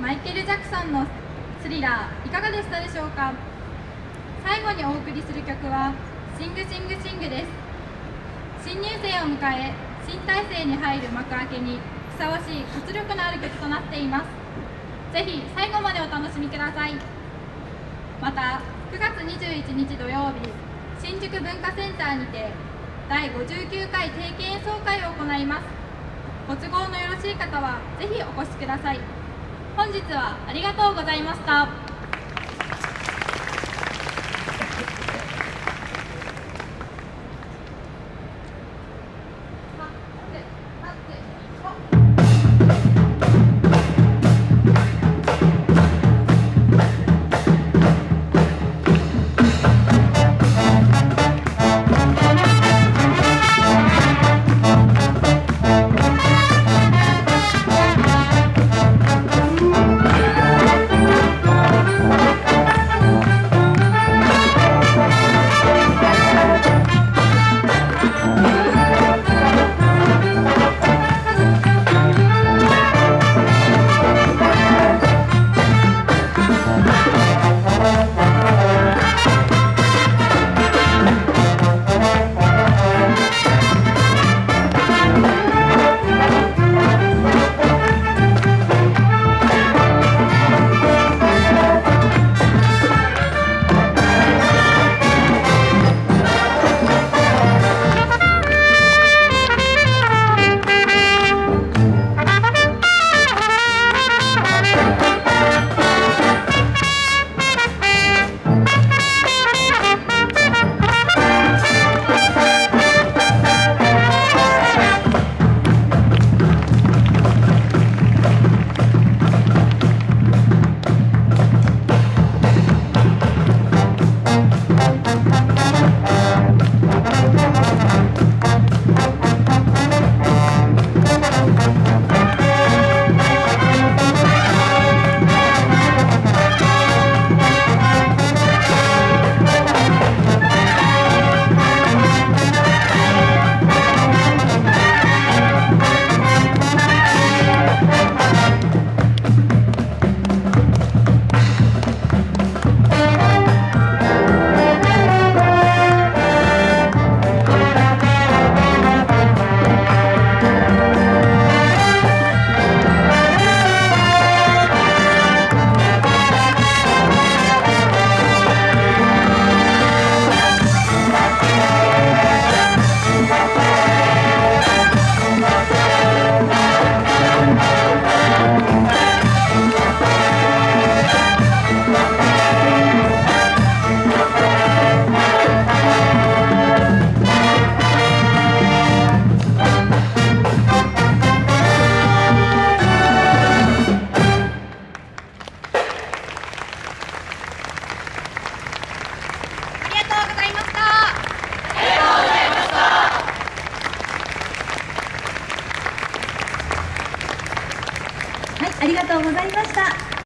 マイケル・ジャクソンのスリラーいかがでしたでしょうか？最後にお送りする曲は「シングシングシング」です。新入生を迎え新体制に入る幕開けにふさわしい活力のある曲となっています。ぜひ最後までお楽しみください。また9月21日土曜日新宿文化センターにて第59回定期演奏会を行います。ご都合のよろしい方はぜひお越しください。本日はありがとうございました。ありがとうございました。